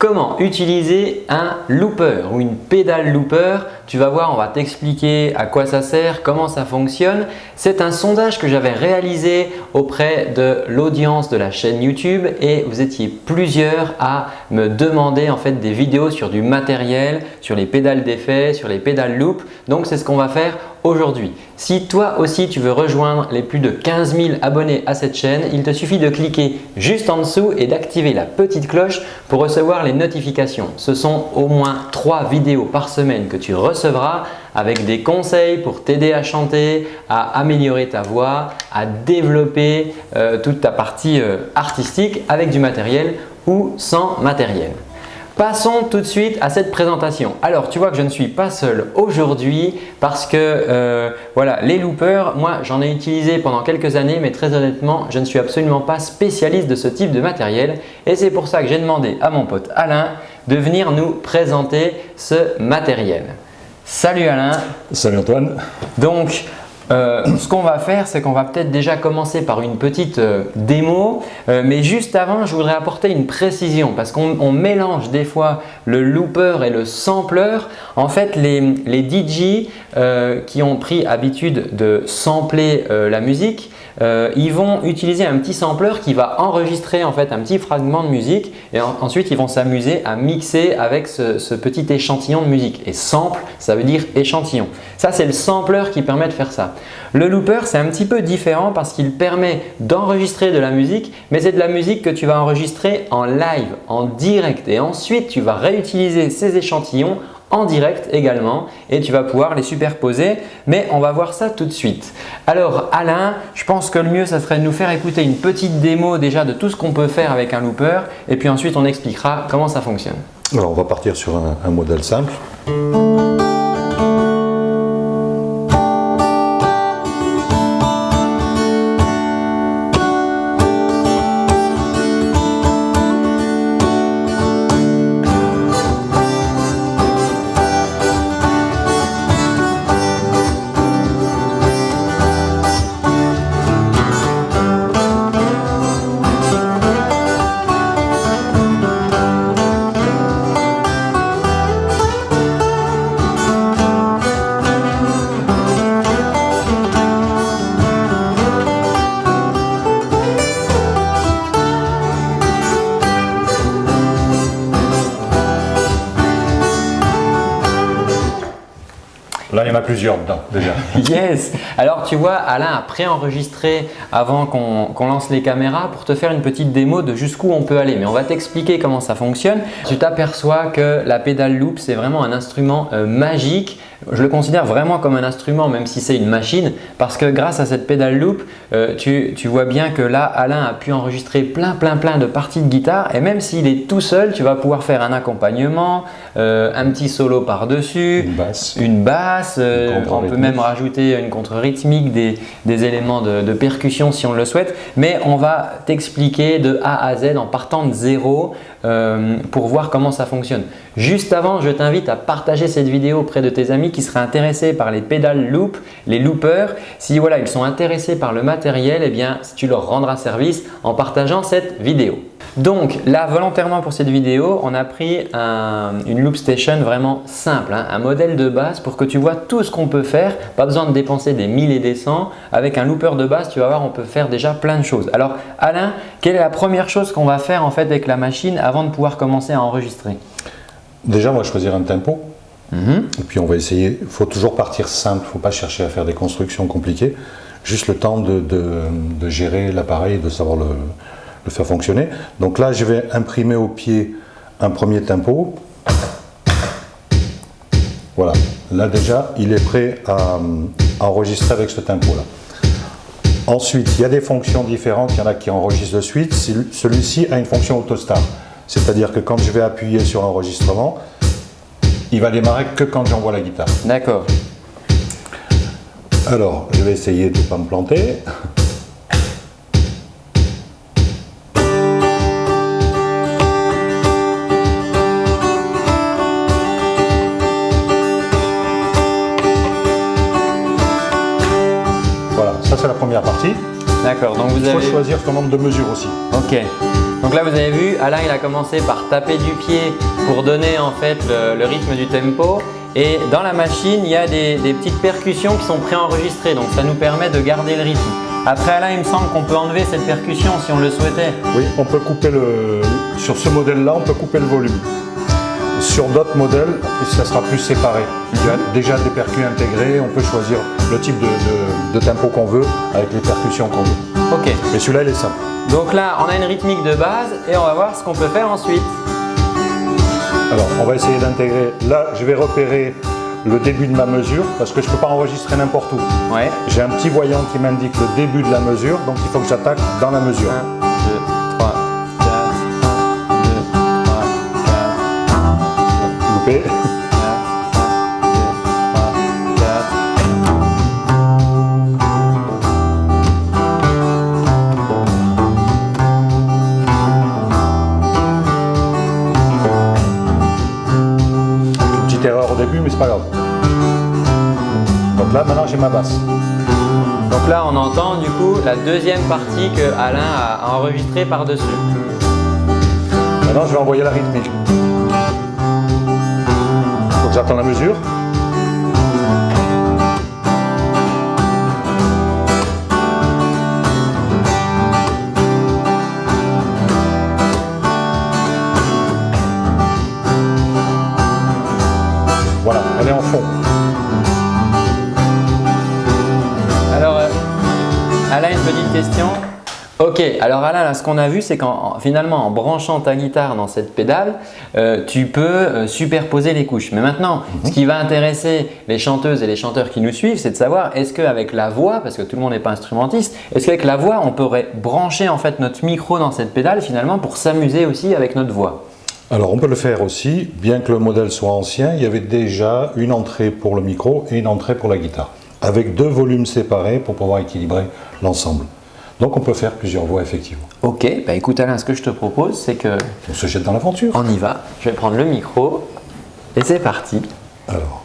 Comment utiliser un looper ou une pédale looper? Tu vas voir, on va t'expliquer à quoi ça sert, comment ça fonctionne. C'est un sondage que j'avais réalisé auprès de l'audience de la chaîne YouTube et vous étiez plusieurs à me demander en fait des vidéos sur du matériel, sur les pédales d'effet, sur les pédales loop. Donc c'est ce qu'on va faire aujourd'hui. Si toi aussi tu veux rejoindre les plus de 15 000 abonnés à cette chaîne, il te suffit de cliquer juste en dessous et d'activer la petite cloche pour recevoir les notifications. Ce sont au moins 3 vidéos par semaine que tu recevras avec des conseils pour t'aider à chanter, à améliorer ta voix, à développer euh, toute ta partie euh, artistique avec du matériel ou sans matériel. Passons tout de suite à cette présentation. Alors, tu vois que je ne suis pas seul aujourd'hui parce que euh, voilà, les loopers, moi j'en ai utilisé pendant quelques années mais très honnêtement, je ne suis absolument pas spécialiste de ce type de matériel et c'est pour ça que j'ai demandé à mon pote Alain de venir nous présenter ce matériel. Salut Alain Salut Antoine Donc, euh, ce qu'on va faire, c'est qu'on va peut-être déjà commencer par une petite euh, démo. Euh, mais juste avant, je voudrais apporter une précision parce qu'on mélange des fois le looper et le sampler. En fait, les, les DJ qui ont pris habitude de sampler la musique, ils vont utiliser un petit sampler qui va enregistrer en fait un petit fragment de musique et ensuite ils vont s'amuser à mixer avec ce, ce, petit échantillon de musique. Et sample, ça veut dire échantillon. Ça, c'est le sampler qui permet de faire ça. Le looper, c'est un petit peu différent parce qu'il permet d'enregistrer de la musique, mais c'est de la musique que tu vas enregistrer en live, en direct et ensuite tu vas réutiliser ces échantillons en direct également et tu vas pouvoir les superposer mais on va voir ça tout de suite. Alors Alain, je pense que le mieux ça serait de nous faire écouter une petite démo déjà de tout ce qu'on peut faire avec un looper et puis ensuite on expliquera comment ça fonctionne. Alors on va partir sur un modèle simple. Plusieurs dedans déjà. yes Alors tu vois, Alain a préenregistré avant qu'on lance les caméras pour te faire une petite démo de jusqu'où on peut aller. Mais on va t'expliquer comment ça fonctionne. Tu t'aperçois que la pédale loop, c'est vraiment un instrument euh, magique je le considère vraiment comme un instrument même si c'est une machine parce que grâce à cette pédale loop, euh, tu, vois bien que là Alain a pu enregistrer plein plein plein de parties de guitare et même s'il est tout seul, tu vas pouvoir faire un accompagnement, euh, un petit solo par-dessus, une basse, une basse euh, on peut même rajouter une contre-rythmique, des, éléments de, de, percussion si on le souhaite mais on va t'expliquer de A à Z en partant de zéro pour voir comment ça fonctionne. Juste avant, je t'invite à partager cette vidéo auprès de tes amis qui seraient intéressés par les pédales loop, les loopers. Si voilà, ils sont intéressés par le matériel, eh bien, tu leur rendras service en partageant cette vidéo. Donc là, volontairement pour cette vidéo, on a pris une loop station vraiment simple, hein, un modèle de base pour que tu vois tout ce qu'on peut faire. Pas besoin de dépenser des 1000 et des 100. Avec un looper de base, tu vas voir, on peut faire déjà plein de choses. Alors Alain, quelle est la première chose qu'on va faire en fait avec la machine avant de pouvoir commencer à enregistrer? Déjà, on va choisir un tempo. Et puis on va essayer, il faut toujours partir simple, il ne faut pas chercher à faire des constructions compliquées, juste le temps de, gérer l'appareil et de savoir le, faire fonctionner. Donc là, je vais imprimer au pied un premier tempo. Voilà, là déjà, il est prêt à, enregistrer avec ce tempo-là. Ensuite, il y a des fonctions différentes, il y en a qui enregistrent de suite. Celui-ci a une fonction autostart, c'est-à-dire que quand je vais appuyer sur enregistrement, il va démarrer que quand j'envoie la guitare. D'accord. Alors, je vais essayer de ne pas me planter. Voilà, ça c'est la première partie. D'accord, donc vous Il faut choisir son nombre de mesures aussi. Ok. Donc là vous avez vu, Alain il a commencé par taper du pied pour donner en fait le, rythme du tempo et dans la machine il y a des, petites percussions qui sont préenregistrées donc ça nous permet de garder le rythme. Après Alain il me semble qu'on peut enlever cette percussion si on le souhaitait. Oui, on peut couper le… sur ce modèle là on peut couper le volume. Sur d'autres modèles, ça sera plus séparé. Il y a déjà des percus intégrés, on peut choisir le type de, tempo qu'on veut avec les percussions qu'on veut. Ok. Mais celui-là, il est simple. Donc là, on a une rythmique de base et on va voir ce qu'on peut faire ensuite. Alors, on va essayer d'intégrer. Là, je vais repérer le début de ma mesure parce que je ne peux pas enregistrer n'importe où. Ouais. J'ai un petit voyant qui m'indique le début de la mesure, donc il faut que j'attaque dans la mesure. 1, 2, 3, 4, 1, 2, 3, 4. Loupé. mais c'est pas grave. Donc là, maintenant, j'ai ma basse. Donc là, on entend du coup la deuxième partie que Alain a enregistrée par-dessus. Maintenant, je vais envoyer la rythmique. Donc j'attends la mesure. Question. Ok, alors Alain, ce qu'on a vu, c'est qu'en finalement, en branchant ta guitare dans cette pédale, euh, tu peux euh, superposer les couches. Mais maintenant, mhm. ce qui va intéresser les chanteuses et les chanteurs qui nous suivent, c'est de savoir est-ce qu'avec la voix, parce que tout le monde n'est pas instrumentiste, est-ce qu'avec la voix, on pourrait brancher en fait notre micro dans cette pédale finalement pour s'amuser aussi avec notre voix? Alors on peut le faire aussi, bien que le modèle soit ancien, il y avait déjà une entrée pour le micro et une entrée pour la guitare, avec deux volumes séparés pour pouvoir équilibrer l'ensemble. Donc on peut faire plusieurs voix effectivement. Ok, bah écoute Alain, ce que je te propose c'est que... On se jette dans l'aventure. On y va, je vais prendre le micro et c'est parti. Alors...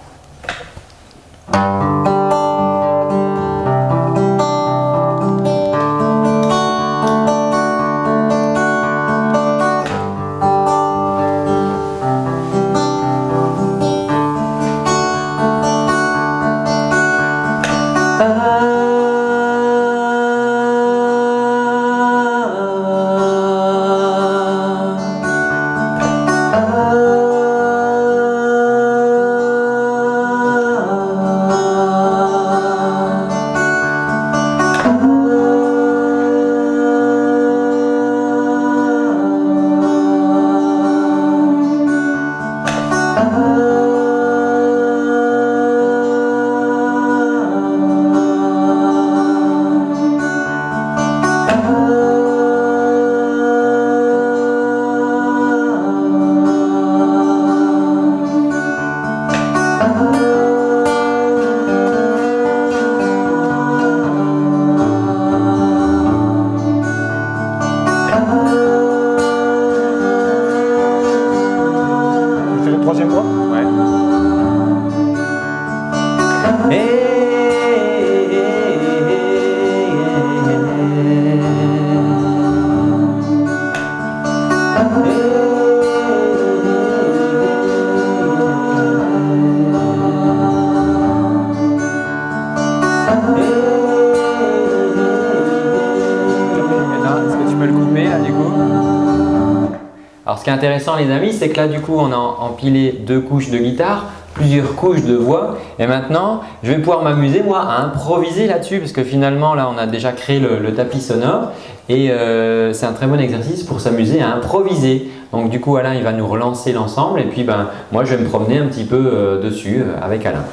les amis, c'est que là du coup on a empilé deux couches de guitare, plusieurs couches de voix et maintenant je vais pouvoir m'amuser moi à improviser là-dessus parce que finalement là on a déjà créé le, tapis sonore et euh, c'est un très bon exercice pour s'amuser à improviser. Donc du coup Alain il va nous relancer l'ensemble et puis ben, moi je vais me promener un petit peu euh, dessus euh, avec Alain.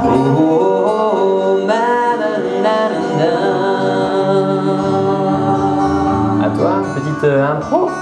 oh, oh, oh. un pro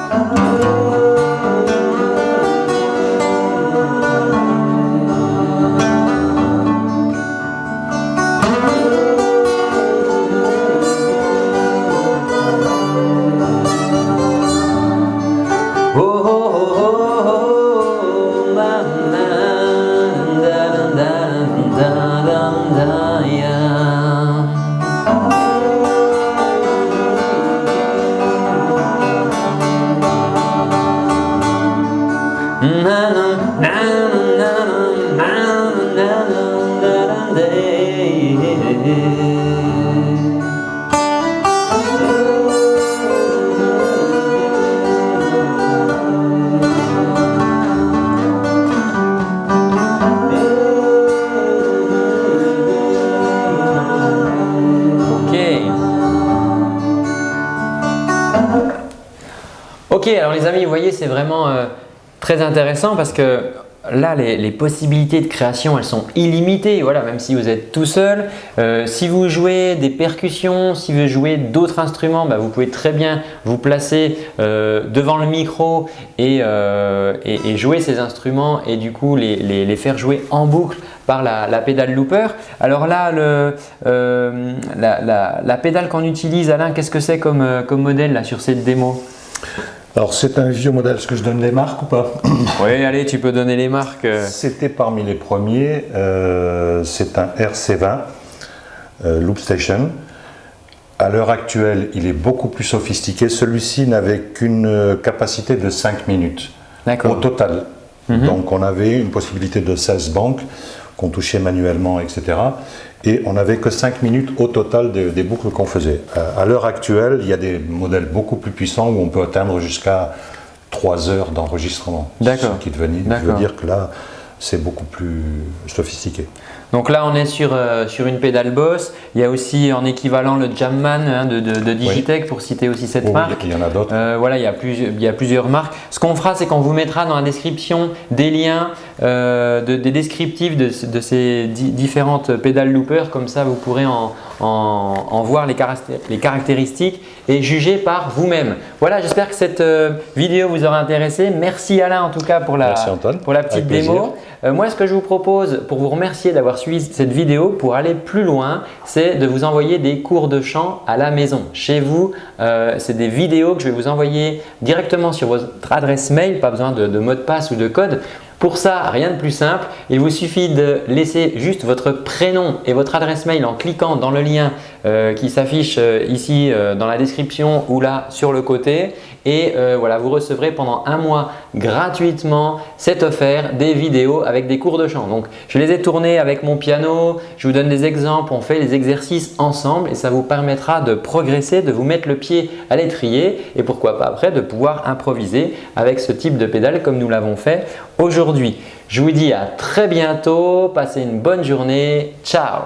les amis, vous voyez, c'est vraiment euh, très intéressant parce que là, les, possibilités de création, elles sont illimitées. Voilà, même si vous êtes tout seul. Euh, si vous jouez des percussions, si vous jouez d'autres instruments, bah, vous pouvez très bien vous placer euh, devant le micro et, jouer ces instruments et du coup les, faire jouer en boucle par la, la pédale looper. Alors là, le, la, la- la pédale qu'on utilise, Alain, qu'est-ce que c'est comme, comme modèle là, sur cette démo? Alors c'est un vieux modèle, est-ce que je donne les marques ou pas Oui, allez, tu peux donner les marques. C'était parmi les premiers, euh, c'est un RC20 euh, Loop Station. À l'heure actuelle, il est beaucoup plus sophistiqué. Celui-ci n'avait qu'une euh, capacité de 5 minutes au total. Mhm. Donc on avait une possibilité de 16 banques qu'on touchait manuellement, etc. Et on n'avait que 5 minutes au total des, des boucles qu'on faisait. Euh, à l'heure actuelle, il y a des modèles beaucoup plus puissants où on peut atteindre jusqu'à 3 heures d'enregistrement. D'accord. Ce qui veut dire que là, c'est beaucoup plus sophistiqué. Donc là, on est sur, euh, sur une pédale Boss. Il y a aussi en équivalent le Jamman hein, de, de- de Digitech pour citer aussi cette Oh, marque. il y en a d'autres. Euh, voilà, il y, a plusieurs, il y a plusieurs marques. Ce qu'on fera, c'est qu'on vous mettra dans la description des liens, euh, de- des descriptifs de, de ces di- différentes pédales loopers. Comme ça, vous pourrez en, en- en voir les caractéristiques et juger par vous-même. Voilà, j'espère que cette euh, vidéo vous aura intéressé. Merci Alain en tout cas pour la, Merci, Antoine. pour la petite démo. Euh, moi, ce que je vous propose pour vous remercier d'avoir suivi cette vidéo, pour aller plus loin, c'est de vous envoyer des cours de chant à la maison. Chez vous, euh, c'est des vidéos que je vais vous envoyer directement sur votre adresse mail, pas besoin de, de mot de passe ou de code. Pour ça, rien de plus simple, il vous suffit de laisser juste votre prénom et votre adresse mail en cliquant dans le lien euh, qui s'affiche euh, ici euh, dans la description ou là sur le côté et voilà, vous recevrez pendant un mois gratuitement, c'est offert, des vidéos avec des cours de chant. Donc, je les ai tournés avec mon piano, je vous donne des exemples, on fait les exercices ensemble et ça vous permettra de progresser, de vous mettre le pied à l'étrier et pourquoi pas après de pouvoir improviser avec ce type de pédale comme nous l'avons fait aujourd'hui. Je vous dis à très bientôt, passez une bonne journée, ciao